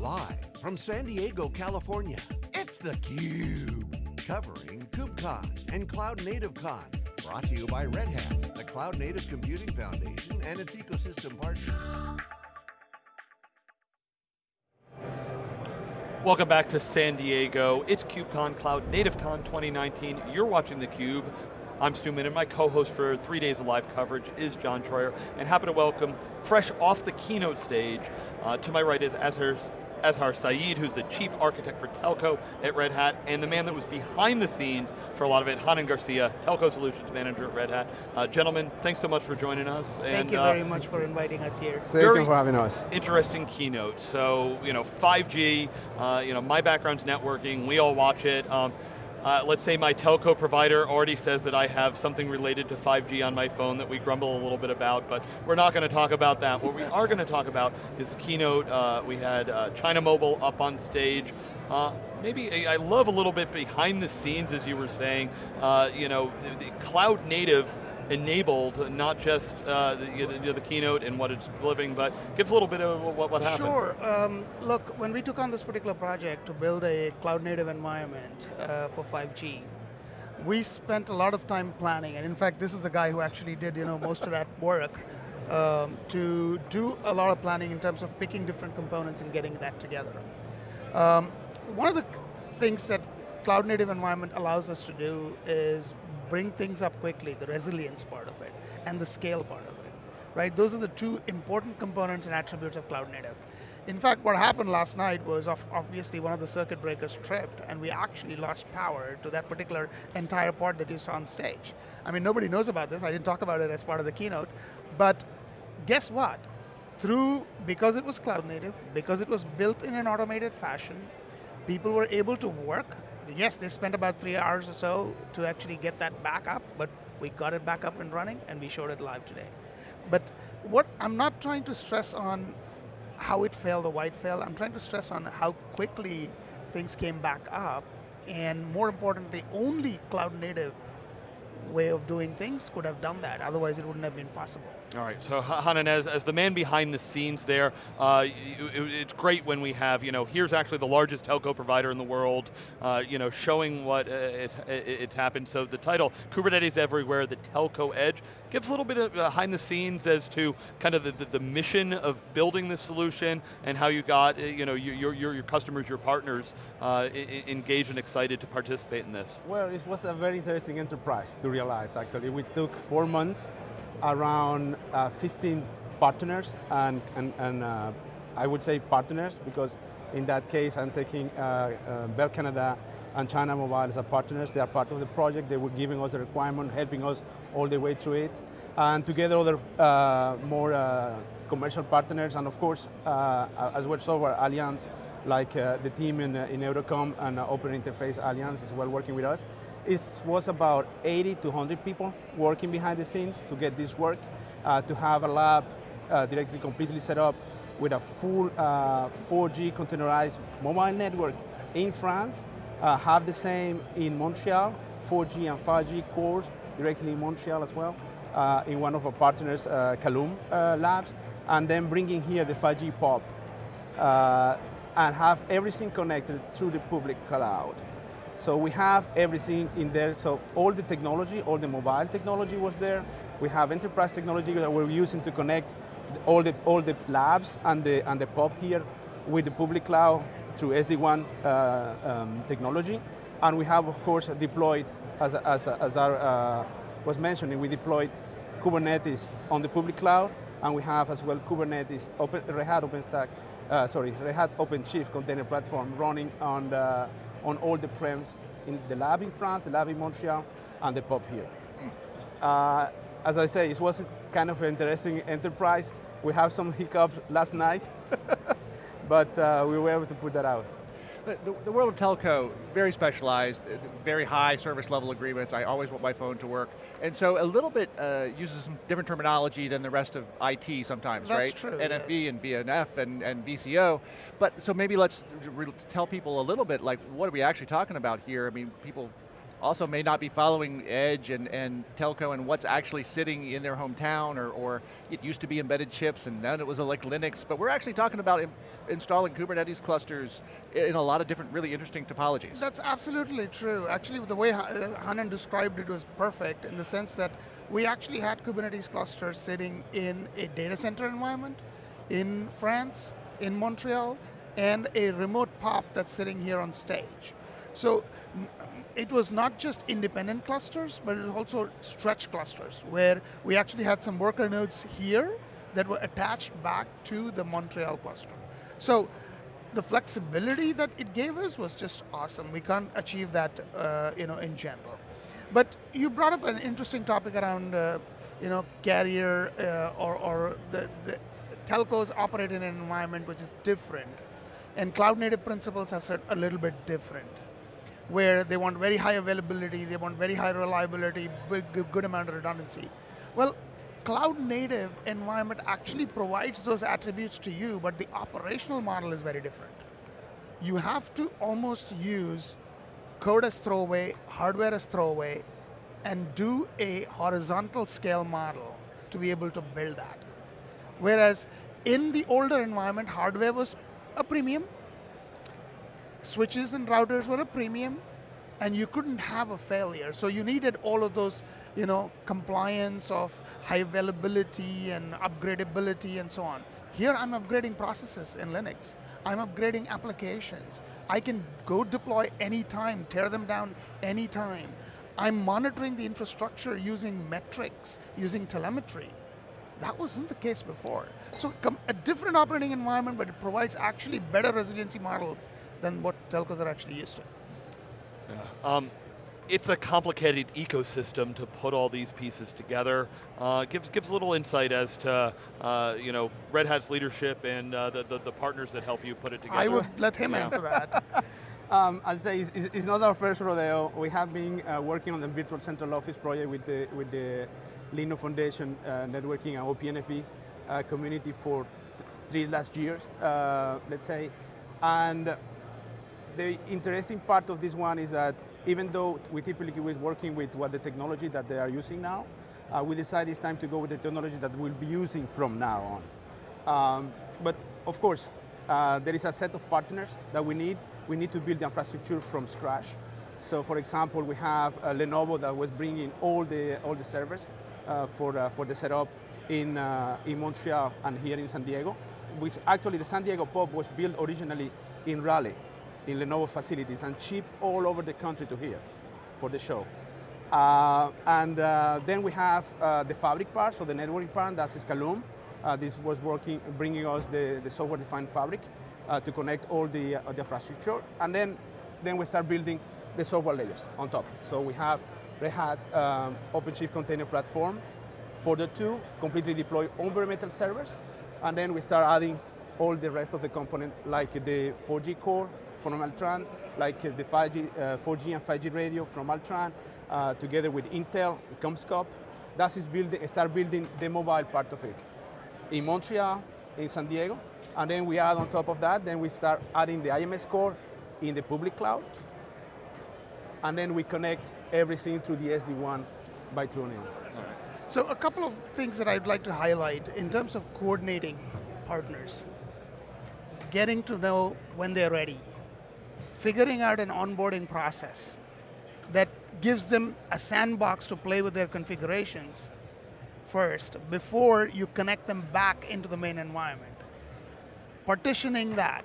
Live from San Diego, California, it's theCUBE. Covering KubeCon and Cloud Native Con. Brought to you by Red Hat, the Cloud Native Computing Foundation and its ecosystem partners. Welcome back to San Diego. It's KubeCon Cloud Native Con 2019. You're watching theCUBE. I'm Stu Miniman. My co-host for three days of live coverage is John Troyer, and happy to welcome, fresh off the keynote stage, uh, to my right is Azhar, Azhar Saeed, who's the Chief Architect for Telco at Red Hat, and the man that was behind the scenes for a lot of it, Hanan Garcia, Telco Solutions Manager at Red Hat. Uh, gentlemen, thanks so much for joining us. Thank and, you uh, very much for inviting us here. Thank you for having us. Interesting keynote. So, you know, 5G, uh, you know, my background's networking, we all watch it. Um, uh, let's say my telco provider already says that I have something related to 5G on my phone that we grumble a little bit about, but we're not going to talk about that. What we are going to talk about is the keynote. Uh, we had uh, China Mobile up on stage. Uh, maybe I love a little bit behind the scenes, as you were saying. Uh, you know, the cloud native enabled, not just uh, the, the, keynote and what it's delivering, but gives a little bit of what, what happened. Sure, um, look, when we took on this particular project to build a cloud native environment uh, for 5G, we spent a lot of time planning, and in fact, this is the guy who actually did you know, most of that work um, to do a lot of planning in terms of picking different components and getting that together. Um, one of the things that cloud native environment allows us to do is bring things up quickly, the resilience part of it, and the scale part of it, right? Those are the two important components and attributes of cloud native. In fact, what happened last night was obviously one of the circuit breakers tripped and we actually lost power to that particular entire part that you saw on stage. I mean, nobody knows about this, I didn't talk about it as part of the keynote, but guess what? Through, because it was cloud native, because it was built in an automated fashion, people were able to work yes, they spent about three hours or so to actually get that back up, but we got it back up and running and we showed it live today. But what I'm not trying to stress on how it failed or why it failed, I'm trying to stress on how quickly things came back up and more importantly, only cloud native way of doing things could have done that, otherwise it wouldn't have been possible. All right, so Hanan, as, as the man behind the scenes there, uh, it, it's great when we have, you know, here's actually the largest telco provider in the world, uh, you know, showing what uh, it, it, it's happened. So the title, Kubernetes Everywhere, the Telco Edge, gives a little bit of behind the scenes as to kind of the, the, the mission of building this solution and how you got, uh, you know, your, your, your customers, your partners uh, engaged and excited to participate in this. Well, it was a very interesting enterprise to realize, actually. We took four months around uh, 15 partners and, and, and uh, I would say partners because in that case I'm taking uh, uh, Bell Canada and China Mobile as partners. They are part of the project. They were giving us the requirement, helping us all the way through it. And together other uh, more uh, commercial partners and of course as well software alliance like the team in, in EURECOM and Open Interface Alliance as well working with us. It was about 80 to 100 people working behind the scenes to get this work, uh, to have a lab uh, directly completely set up with a full uh, 4G containerized mobile network in France, uh, have the same in Montreal, 4G and 5G cores directly in Montreal as well, uh, in one of our partners, uh, Kaloom Labs, and then bringing here the 5G POP, and have everything connected through the public cloud. So we have everything in there. So all the technology, all the mobile technology was there. We have enterprise technology that we're using to connect all the, all the labs and the, and the POP here with the public cloud through SD-WAN uh, um, technology. And we have, of course, deployed, as, as, Azhar uh, was mentioning, we deployed Kubernetes on the public cloud, and we have as well Kubernetes, Open, Red Hat OpenStack, uh, sorry, Red Hat OpenShift container platform running on the on all the prems in the lab in France, the lab in Montreal, and the POP here. Uh, as I say, it was kind of an interesting enterprise. We have some hiccups last night, but uh, we were able to put that out. The, the, world of telco, very specialized, uh, very high service level agreements. I always want my phone to work. And so a little bit uh, uses some different terminology than the rest of IT sometimes, That's right? true, NFV yes. and VNF and, and VCO. But so maybe let's tell people a little bit like what are we actually talking about here? I mean, people also may not be following Edge and, and telco and what's actually sitting in their hometown or, or it used to be embedded chips and then it was like Linux, but we're actually talking about installing Kubernetes clusters in a lot of different really interesting topologies. That's absolutely true. Actually, the way uh, Hanan described it was perfect in the sense that we actually had Kubernetes clusters sitting in a data center environment in France, in Montreal, and a remote POP that's sitting here on stage. So it was not just independent clusters, but it was also stretch clusters, where we actually had some worker nodes here that were attached back to the Montreal cluster. So the flexibility that it gave us was just awesome. We can't achieve that uh, you know, in general. But you brought up an interesting topic around uh, you know, carrier uh, or, or the, the telcos operate in an environment which is different. And cloud native principles are a little bit different where they want very high availability, they want very high reliability, big, good amount of redundancy. Well, cloud native environment actually provides those attributes to you, but the operational model is very different. You have to almost use code as throwaway, hardware as throwaway, and do a horizontal scale model to be able to build that. Whereas in the older environment, hardware was a premium, switches and routers were a premium, and you couldn't have a failure. So you needed all of those, you know, compliance of high availability and upgradability and so on. Here I'm upgrading processes in Linux. I'm upgrading applications. I can go deploy anytime, tear them down anytime. I'm monitoring the infrastructure using metrics, using telemetry. That wasn't the case before. So a different operating environment, but it provides actually better resiliency models than what telcos are actually used to. Yeah. Um, it's a complicated ecosystem to put all these pieces together. Uh, gives gives a little insight as to uh, you know Red Hat's leadership and uh, the, the, the partners that help you put it together. I would let him yeah. answer that. um, I'd say it's, it's, not our first rodeo. We have been uh, working on the virtual central office project with the with the Linux Foundation uh, networking and OPNFV uh, community for three last years, let's say, and the interesting part of this one is that even though we typically was working with what the technology that they are using now, uh, we decided it's time to go with the technology that we'll be using from now on. Um, but of course, uh, there is a set of partners that we need. We need to build the infrastructure from scratch. So for example, we have uh, Lenovo that was bringing all the, all the servers uh, for, uh, for the setup in, uh, in Montreal and here in San Diego, which actually the San Diego POP was built originally in Raleigh in Lenovo facilities and shipped all over the country to here for the show. Uh, and uh, then we have uh, the fabric part, so the networking part, that's Kaloom. Uh, this was working, bringing us the, the software-defined fabric uh, to connect all the, uh, the infrastructure. And then, then we start building the software layers on top. So we have Red Hat um, OpenShift Container Platform for the two, completely deployed on bare metal servers. And then we start adding all the rest of the component, like the 4G core, from Altran, like the 5G, uh, 4G and 5G radio from Altran, uh, together with Intel, CommScope. That is building, start building the mobile part of it. In Montreal, in San Diego, and then we add on top of that, then we start adding the IMS core in the public cloud, and then we connect everything through the SD-WAN by Turnium. So a couple of things that I'd like to highlight in terms of coordinating partners. Getting to know when they're ready, figuring out an onboarding process that gives them a sandbox to play with their configurations first before you connect them back into the main environment. Partitioning that,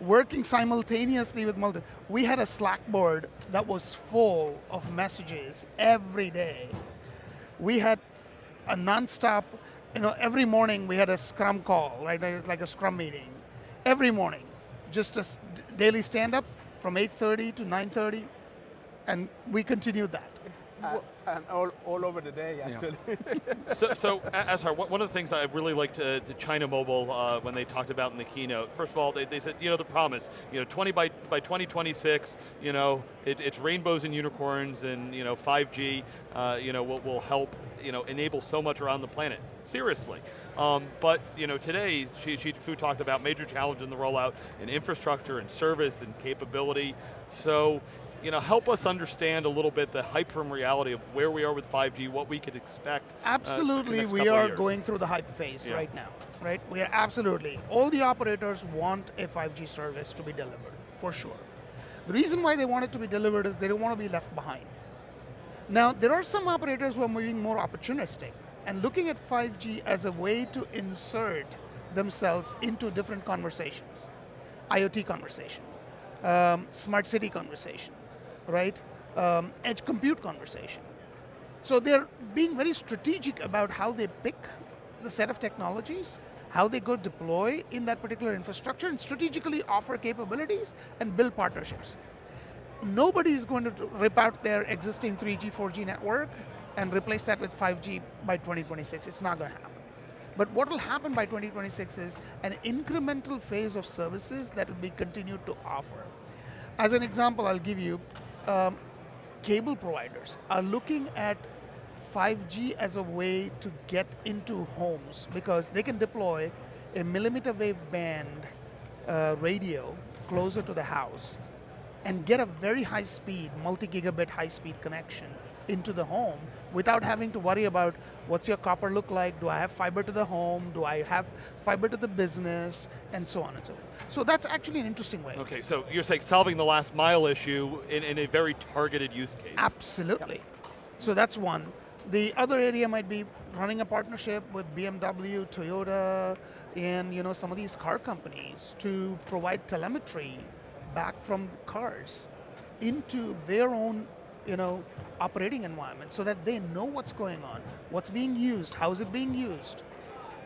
working simultaneously with multi. We had a Slack board that was full of messages every day. We had a nonstop, you know, every morning we had a scrum call, right? Like a scrum meeting. Every morning, just a daily stand up, from 8.30 to 9.30, and we continued that. Uh, and all, all over the day, actually. Yeah. so, so Azhar, one of the things I really liked to, to China Mobile uh, when they talked about in the keynote, first of all, they, they, said, you know, the promise, you know, 20 by, by 2026, you know, it, it's rainbows and unicorns and, you know, 5G, uh, you know, will, will help, you know, enable so much around the planet seriously. Um, but you know, today, she Fu talked about major challenge in the rollout in infrastructure and service and capability. So, you know, help us understand a little bit the hype from reality of where we are with 5G, what we could expect. uh, Absolutely, next we are going through the hype phase Yeah. right now, right? We are absolutely, all the operators want a 5G service to be delivered, for sure. The reason why they want it to be delivered is they don't want to be left behind. Now, there are some operators who are moving more opportunistic and looking at 5G as a way to insert themselves into different conversations. IoT conversation, um, smart city conversation, right? Um, edge compute conversation. So they're being very strategic about how they pick the set of technologies, how they go deploy in that particular infrastructure, and strategically offer capabilities and build partnerships. Nobody is going to rip out their existing 3G, 4G network and replace that with 5G by 2026. It's not going to happen. But what will happen by 2026 is an incremental phase of services that will be continued to offer. As an example, I'll give you, um, cable providers are looking at 5G as a way to get into homes because they can deploy a millimeter wave band uh, radio closer to the house and get a very high speed, multi-gigabit high speed connection into the home without having to worry about what's your copper look like, do I have fiber to the home, do I have fiber to the business, and so on and so forth. So that's actually an interesting way. Okay, so you're saying solving the last mile issue in, in a very targeted use case. Absolutely. So that's one. The other area might be running a partnership with BMW, Toyota, and you know some of these car companies to provide telemetry back from the cars into their own you know operating environment so that they know what's going on, what's being used, how is it being used.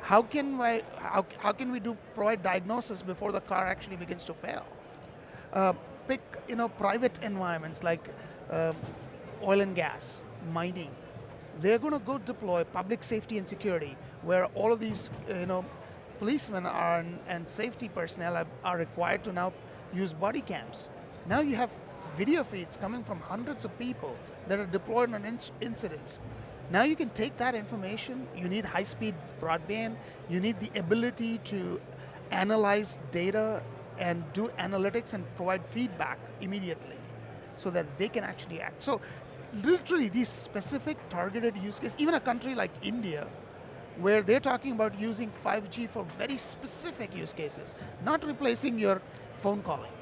How can we, how, how can we do provide diagnosis before the car actually begins to fail? Uh, pick you know private environments like um, oil and gas, mining. They're going to go deploy public safety and security, where all of these uh, you know policemen are and safety personnel are, are required to now use body cams. Now you have video feeds coming from hundreds of people that are deployed on inc- incidents. Now you can take that information, you need high-speed broadband, you need the ability to analyze data and do analytics and provide feedback immediately so that they can actually act. So literally these specific targeted use cases, even a country like India, where they're talking about using 5G for very specific use cases, not replacing your phone calling.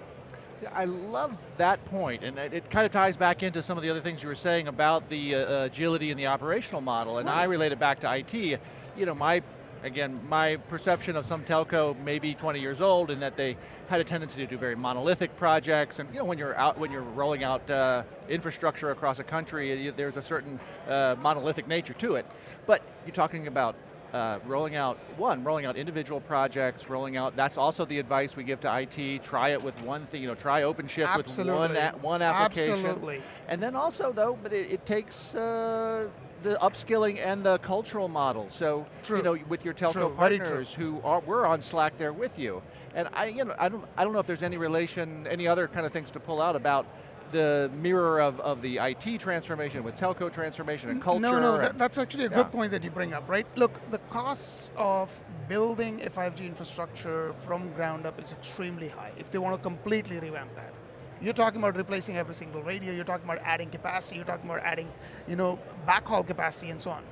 I love that point, and it, it kind of ties back into some of the other things you were saying about the uh, agility and the operational model, and I relate it back to IT. You know, my, again, my perception of some telco maybe 20 years old in that they had a tendency to do very monolithic projects, and you know, when you're out, when you're rolling out uh, infrastructure across a country, there's a certain uh, monolithic nature to it. But you're talking about uh, rolling out, one, rolling out individual projects, rolling out, that's also the advice we give to IT, try it with one thing, you know, try OpenShift with one, a, one application. Absolutely. And then also though, but it, it takes uh, the upskilling and the cultural model. So, True. you know, with your telco true. partners who are, we're on Slack there with you. And I, you know, I don't, I don't know if there's any relation, any other kind of things to pull out about the mirror of, of the IT transformation with telco transformation and culture. No, no, that, that's actually a Yeah. good point that you bring up, right? Look, the costs of building a 5G infrastructure from ground up is extremely high if they want to completely revamp that. You're talking about replacing every single radio, you're talking about adding capacity, you're talking about adding, you know, backhaul capacity and so on.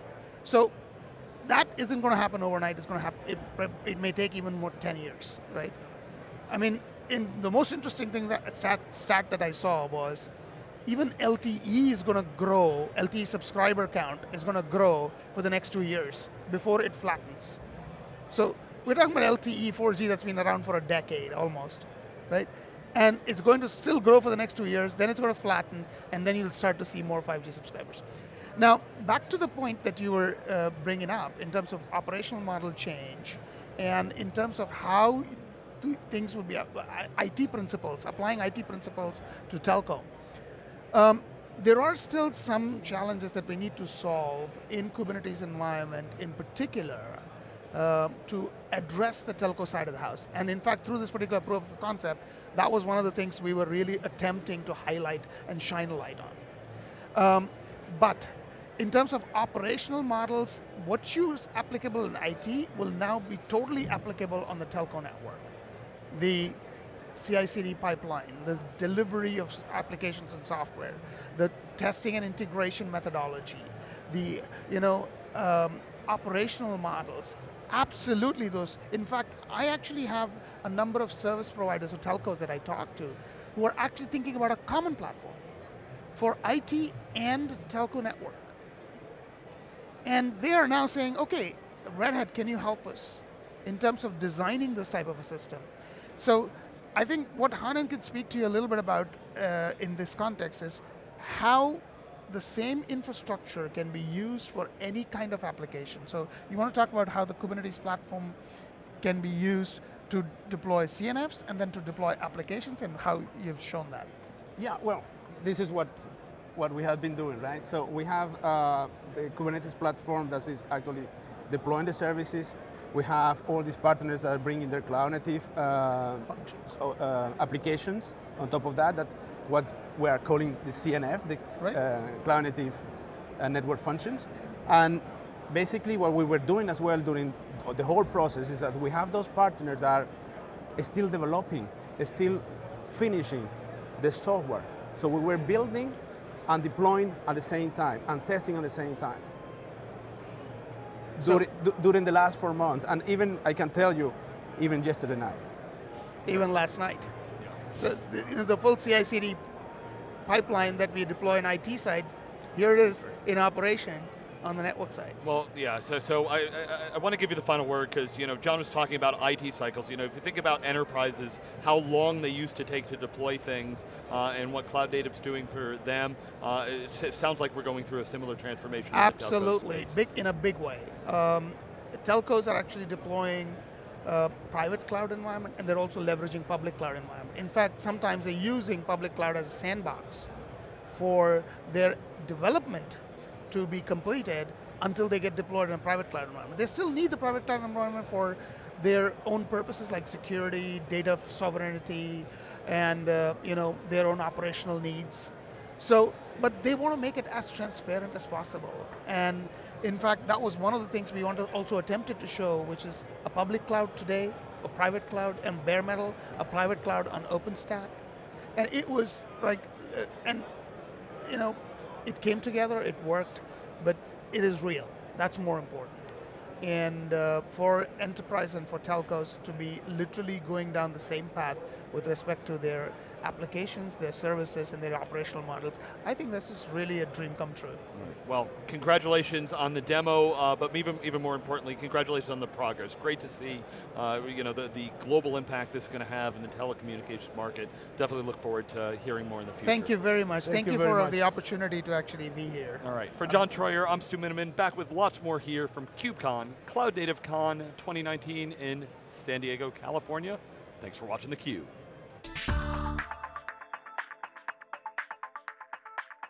So that isn't going to happen overnight, it's going to happen, it, it may take even more 10 years, right? I mean, in the most interesting thing that stat, stat that I saw was even LTE is going to grow, LTE subscriber count is going to grow for the next two years before it flattens. So we're talking about LTE 4G that's been around for a decade almost, right? And it's going to still grow for the next two years, then it's going to flatten, and then you'll start to see more 5G subscribers. Now, back to the point that you were uh, bringing up in terms of operational model change, and in terms of how things would be, uh, IT principles, applying IT principles to telco. Um, there are still some challenges that we need to solve in Kubernetes environment in particular uh, to address the telco side of the house. And in fact, through this particular proof of concept, that was one of the things we were really attempting to highlight and shine a light on. Um, but in terms of operational models, what is applicable in IT will now be totally applicable on the telco network. The CI/CD pipeline, the delivery of applications and software, the testing and integration methodology, the you know um, operational models. Absolutely, those. In fact, I actually have a number of service providers or telcos that I talk to who are actually thinking about a common platform for IT and telco network. And they are now saying, okay, Red Hat, can you help us in terms of designing this type of a system? So I think what Hanan could speak to you a little bit about uh, in this context is how the same infrastructure can be used for any kind of application. So you want to talk about how the Kubernetes platform can be used to deploy CNFs and then to deploy applications and how you've shown that. Yeah, well, this is what what we have been doing, right? So we have uh, the Kubernetes platform that is actually deploying the services. We have all these partners that are bringing their cloud native uh, uh, applications on top of that, that what we are calling the CNF, the Right. uh, cloud native uh, network functions. And basically what we were doing as well during the whole process is that we have those partners that are still developing, still finishing the software. So we were building and deploying at the same time and testing at the same time. So- During, du- during the last four months, and even I can tell you, even yesterday night. even last night. So the, you know, the full CI/CD pipeline that we deploy on IT side, here it is in operation on the network side. Well, yeah. So, so I, I, I want to give you the final word because you know John was talking about IT cycles. You know, if you think about enterprises, how long they used to take to deploy things, uh, and what Cloud Native's doing for them, uh, it, sounds like we're going through a similar transformation. in the telco Absolutely, big in a big way. Um, telcos are actually deploying uh, private cloud environment, and they're also leveraging public cloud environment. In fact, sometimes they're using public cloud as a sandbox for their development to be completed until they get deployed in a private cloud environment. They still need the private cloud environment for their own purposes like security, data sovereignty, and uh, you know their own operational needs. So, but they want to make it as transparent as possible. And in fact, that was one of the things we want to also attempted to show, which is a public cloud today, a private cloud and bare metal, a private cloud on OpenStack. And it was like, uh, and you know, it came together, it worked, but it is real. That's more important. And uh, for enterprise and for telcos to be literally going down the same path with respect to their applications, their services, and their operational models, I think this is really a dream come true. Well, congratulations on the demo, uh, but even even more importantly, congratulations on the progress. Great to see, uh, you know, the, the global impact this is going to have in the telecommunications market. Definitely look forward to hearing more in the future. Thank you very much. Thank Thank, you you, for much. the opportunity to actually be here. All right, for John Troyer, I'm Stu Miniman, back with lots more here from KubeCon, Cloud Native Con 2019 in San Diego, California. Thanks for watching theCUBE. Thanks.